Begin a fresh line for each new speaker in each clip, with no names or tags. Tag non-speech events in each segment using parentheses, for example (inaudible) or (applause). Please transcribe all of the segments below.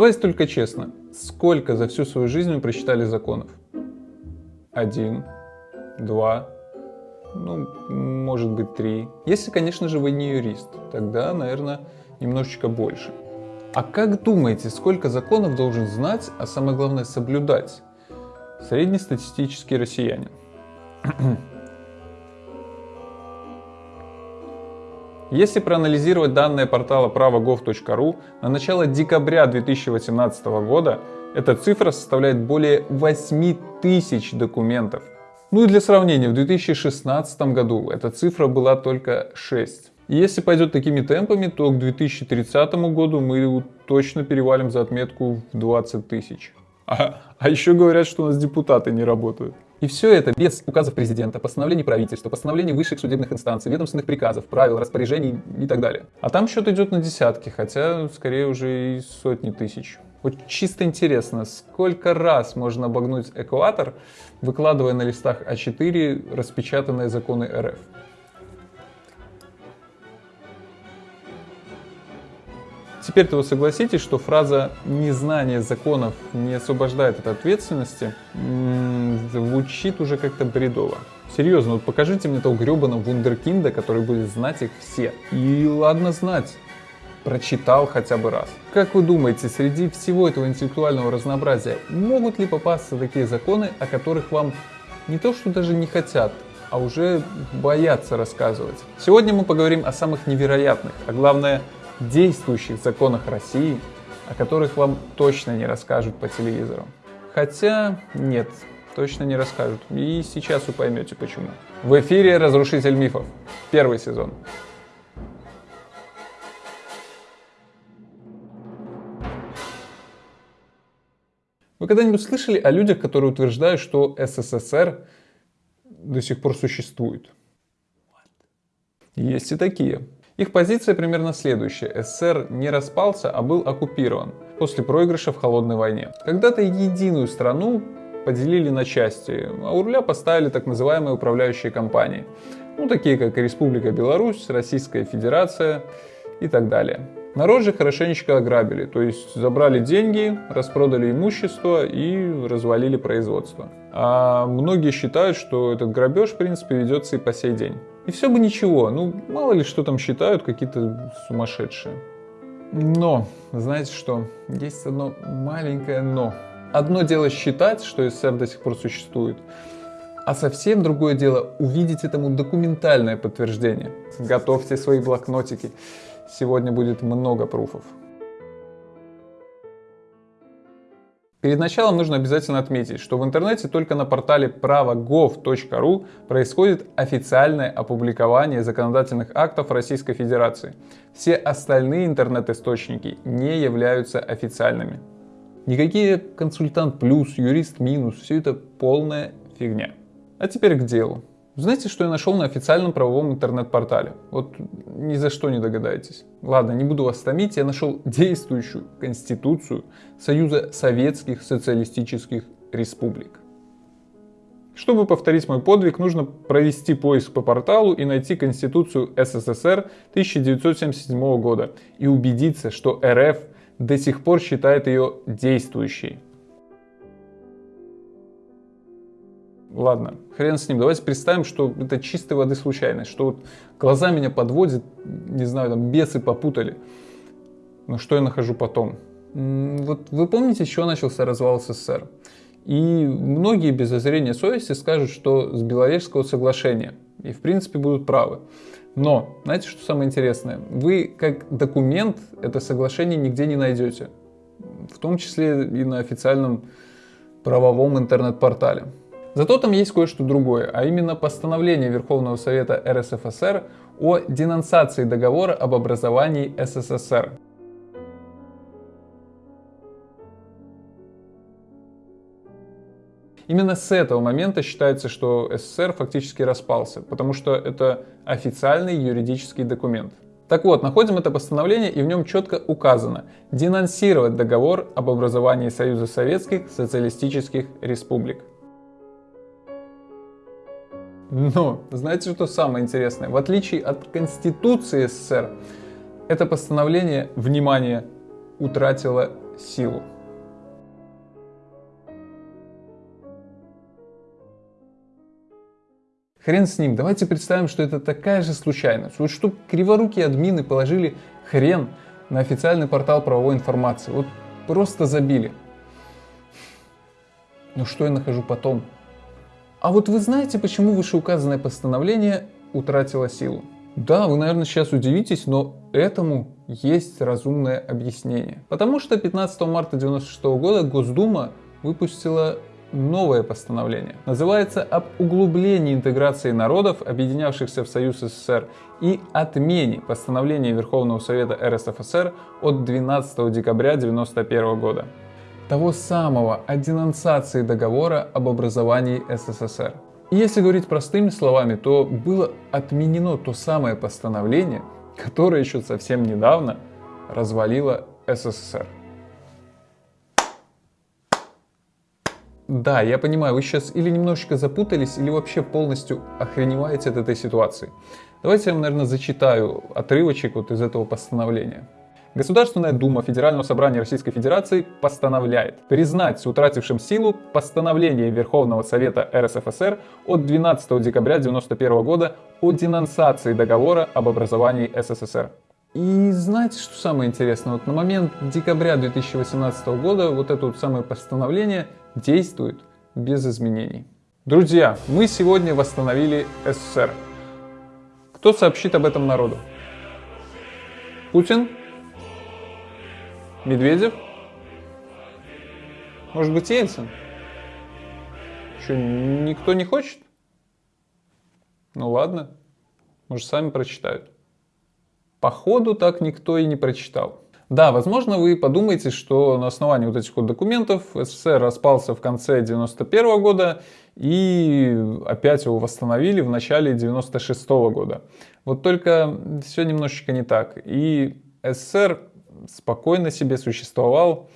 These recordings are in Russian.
Давайте только честно, сколько за всю свою жизнь вы прочитали законов? Один, два, ну, может быть, три. Если, конечно же, вы не юрист, тогда, наверное, немножечко больше. А как думаете, сколько законов должен знать, а самое главное соблюдать среднестатистический россиянин? Если проанализировать данные портала право.gov.ru, на начало декабря 2018 года эта цифра составляет более 8 тысяч документов. Ну и для сравнения, в 2016 году эта цифра была только 6. И если пойдет такими темпами, то к 2030 году мы точно перевалим за отметку в 20 тысяч. А, а еще говорят, что у нас депутаты не работают. И все это без указов президента, постановлений правительства, постановлений высших судебных инстанций, ведомственных приказов, правил, распоряжений и так далее. А там счет идет на десятки, хотя скорее уже и сотни тысяч. Вот чисто интересно, сколько раз можно обогнуть экватор, выкладывая на листах А4 распечатанные законы РФ? Теперь-то вы согласитесь, что фраза «незнание законов не освобождает от ответственности» звучит уже как-то бредово. Серьезно, вот покажите мне того гребаного вундеркинда, который будет знать их все. И ладно знать, прочитал хотя бы раз. Как вы думаете, среди всего этого интеллектуального разнообразия могут ли попасться такие законы, о которых вам не то что даже не хотят, а уже боятся рассказывать? Сегодня мы поговорим о самых невероятных, а главное действующих законах России, о которых вам точно не расскажут по телевизору. Хотя нет, точно не расскажут. И сейчас вы поймете почему. В эфире «Разрушитель мифов», первый сезон. Вы когда-нибудь слышали о людях, которые утверждают, что СССР до сих пор существует? Есть и такие. Их позиция примерно следующая. СССР не распался, а был оккупирован после проигрыша в холодной войне. Когда-то единую страну поделили на части, а у руля поставили так называемые управляющие компании. Ну, такие как Республика Беларусь, Российская Федерация и так далее. Народ же хорошенечко ограбили, то есть забрали деньги, распродали имущество и развалили производство. А многие считают, что этот грабеж, в принципе, ведется и по сей день. И все бы ничего, ну мало ли что там считают какие-то сумасшедшие. Но, знаете что, есть одно маленькое но. Одно дело считать, что СССР до сих пор существует, а совсем другое дело увидеть этому документальное подтверждение. Готовьте свои блокнотики, сегодня будет много пруфов. Перед началом нужно обязательно отметить, что в интернете только на портале право.gov.ru происходит официальное опубликование законодательных актов Российской Федерации. Все остальные интернет-источники не являются официальными. Никакие консультант плюс, юрист минус, все это полная фигня. А теперь к делу. Знаете, что я нашел на официальном правовом интернет-портале? Вот ни за что не догадаетесь. Ладно, не буду вас томить, я нашел действующую Конституцию Союза Советских Социалистических Республик. Чтобы повторить мой подвиг, нужно провести поиск по порталу и найти Конституцию СССР 1977 года и убедиться, что РФ до сих пор считает ее действующей. Ладно, хрен с ним, давайте представим, что это чистой воды случайность, что вот глаза меня подводят, не знаю, там бесы попутали. Но что я нахожу потом? Вот вы помните, с чего начался развал СССР? И многие без зазрения совести скажут, что с Беловежского соглашения. И в принципе будут правы. Но, знаете, что самое интересное? Вы как документ это соглашение нигде не найдете. В том числе и на официальном правовом интернет-портале. Зато там есть кое-что другое, а именно постановление Верховного Совета РСФСР о денонсации договора об образовании СССР. Именно с этого момента считается, что СССР фактически распался, потому что это официальный юридический документ. Так вот, находим это постановление и в нем четко указано денонсировать договор об образовании Союза Советских Социалистических Республик. Но, знаете, что самое интересное? В отличие от Конституции СССР, это постановление, внимание, утратило силу. Хрен с ним, давайте представим, что это такая же случайность. Вот что криворукие админы положили хрен на официальный портал правовой информации. Вот просто забили. Но что я нахожу потом? А вот вы знаете, почему вышеуказанное постановление утратило силу? Да, вы, наверное, сейчас удивитесь, но этому есть разумное объяснение. Потому что 15 марта 1996 года Госдума выпустила новое постановление. Называется «Об углублении интеграции народов, объединявшихся в Союз СССР, и отмене постановления Верховного Совета РСФСР от 12 декабря 1991 года». Того самого о денонсации договора об образовании СССР. И если говорить простыми словами, то было отменено то самое постановление, которое еще совсем недавно развалило СССР. Да, я понимаю, вы сейчас или немножечко запутались, или вообще полностью охреневаете от этой ситуации. Давайте я вам, наверное, зачитаю отрывочек вот из этого постановления. Государственная Дума Федерального собрания Российской Федерации постановляет признать утратившим силу постановление Верховного Совета РСФСР от 12 декабря 1991 года о денонсации договора об образовании СССР. И знаете, что самое интересное? Вот на момент декабря 2018 года вот это вот самое постановление действует без изменений. Друзья, мы сегодня восстановили СССР. Кто сообщит об этом народу? Путин? Медведев? Может быть Ельцин? Что, никто не хочет? Ну ладно, может сами прочитают. Походу так никто и не прочитал. Да, возможно, вы подумаете, что на основании вот этих вот документов СССР распался в конце 91 года и опять его восстановили в начале 96 года. Вот только все немножечко не так. И СССР спокойно себе существовал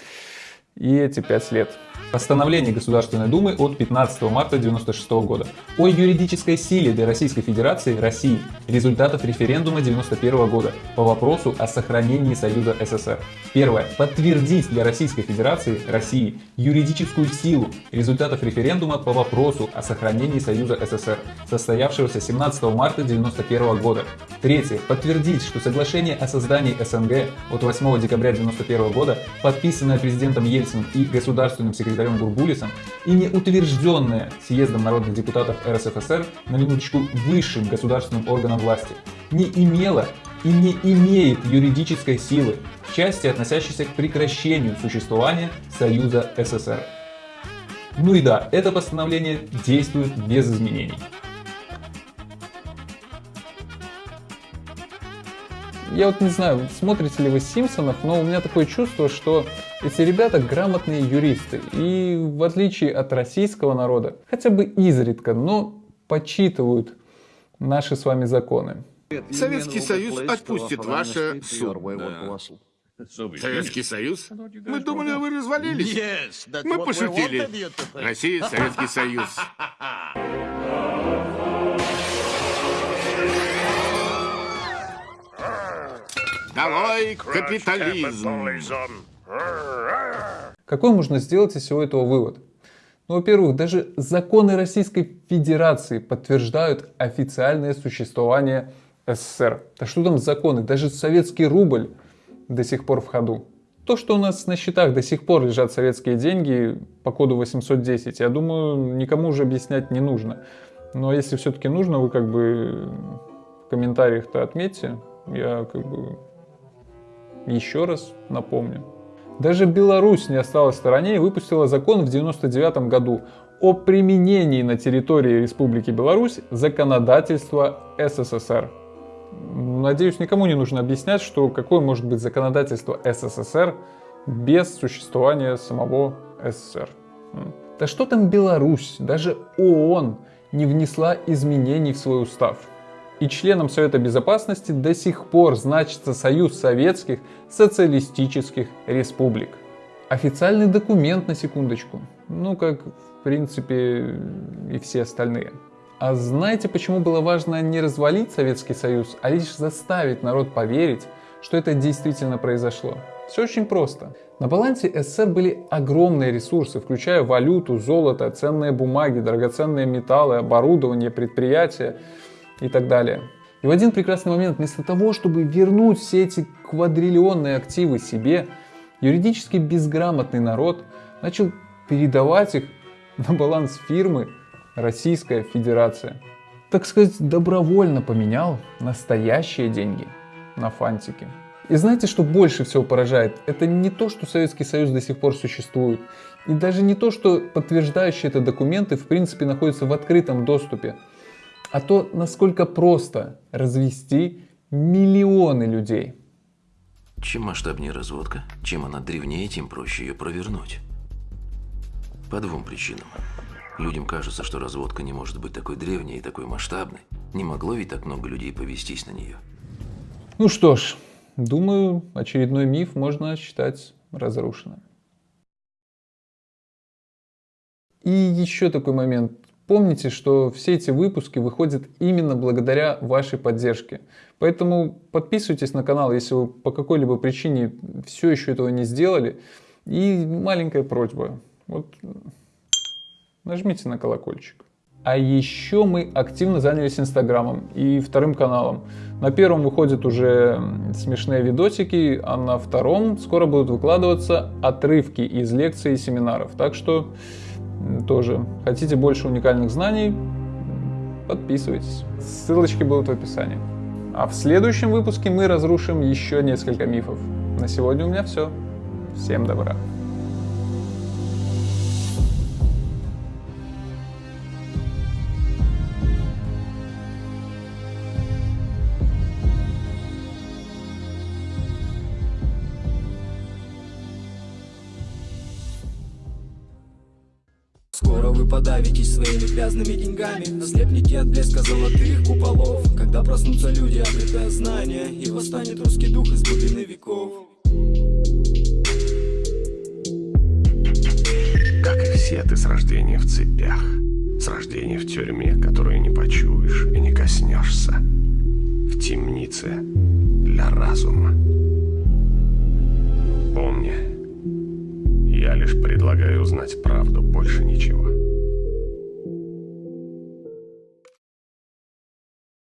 и эти пять лет. Постановление Государственной Думы от 15 марта 1996 года о юридической силе для Российской Федерации России результатов референдума 1991 года по вопросу о сохранении Союза СССР. Первое. Подтвердить для Российской Федерации России юридическую силу результатов референдума по вопросу о сохранении Союза СССР, состоявшегося 17 марта 1991 года. Третье. Подтвердить, что соглашение о создании СНГ от 8 декабря 1991 года, подписанное президентом Ельциным и государственным секретарем секретарем Гурбулисом и не утвержденная съездом народных депутатов РСФСР на минуточку высшим государственным органом власти, не имела и не имеет юридической силы в части, относящейся к прекращению существования Союза СССР. Ну и да, это постановление действует без изменений. Я вот не знаю, смотрите ли вы Симпсонов, но у меня такое чувство, что эти ребята грамотные юристы. И в отличие от российского народа, хотя бы изредка, но почитывают наши с вами законы.
Советский Союз отпустит ваше судно. Советский Союз? Мы думали, вы развалились. Мы пошутили. Россия, Советский Союз. (laughs) Долой капитализм!
Какой можно сделать из всего этого вывод? Ну, во-первых, даже законы Российской Федерации подтверждают официальное существование СССР. Да что там законы? Даже советский рубль до сих пор в ходу. То, что у нас на счетах до сих пор лежат советские деньги по коду 810, я думаю, никому уже объяснять не нужно. Но если все-таки нужно, вы как бы в комментариях-то отметьте. Я как бы еще раз напомню. Даже Беларусь не осталась в стороне и выпустила закон в 1999 году о применении на территории Республики Беларусь законодательства СССР. Надеюсь, никому не нужно объяснять, что какое может быть законодательство СССР без существования самого СССР. Да что там Беларусь, даже ООН не внесла изменений в свой устав и членом Совета Безопасности до сих пор значится Союз Советских Социалистических Республик. Официальный документ на секундочку, ну как в принципе и все остальные. А знаете, почему было важно не развалить Советский Союз, а лишь заставить народ поверить, что это действительно произошло? Все очень просто. На балансе СССР были огромные ресурсы, включая валюту, золото, ценные бумаги, драгоценные металлы, оборудование, предприятия и так далее. И в один прекрасный момент, вместо того, чтобы вернуть все эти квадриллионные активы себе, юридически безграмотный народ начал передавать их на баланс фирмы Российская Федерация. Так сказать, добровольно поменял настоящие деньги на фантики. И знаете, что больше всего поражает? Это не то, что Советский Союз до сих пор существует. И даже не то, что подтверждающие это документы в принципе находятся в открытом доступе. А то, насколько просто развести миллионы людей.
Чем масштабнее разводка, чем она древнее, тем проще ее провернуть. По двум причинам. Людям кажется, что разводка не может быть такой древней и такой масштабной. Не могло ведь так много людей повестись на нее.
Ну что ж, думаю, очередной миф можно считать разрушенным. И еще такой момент. Помните, что все эти выпуски выходят именно благодаря вашей поддержке. Поэтому подписывайтесь на канал, если вы по какой-либо причине все еще этого не сделали. И маленькая просьба. Вот нажмите на колокольчик. А еще мы активно занялись Инстаграмом и вторым каналом. На первом выходят уже смешные видосики, а на втором скоро будут выкладываться отрывки из лекций и семинаров. Так что тоже хотите больше уникальных знаний, подписывайтесь. Ссылочки будут в описании. А в следующем выпуске мы разрушим еще несколько мифов. На сегодня у меня все. Всем добра.
Подавитесь своими грязными деньгами. Ослепнете от блеска золотых куполов. Когда проснутся люди, обретая знания И восстанет русский дух из глубины веков.
Как и все, ты с рождения в цепях. С рождения в тюрьме, которую не почуешь и не коснешься. В темнице для разума. Помни, я лишь предлагаю узнать правду, больше ничего.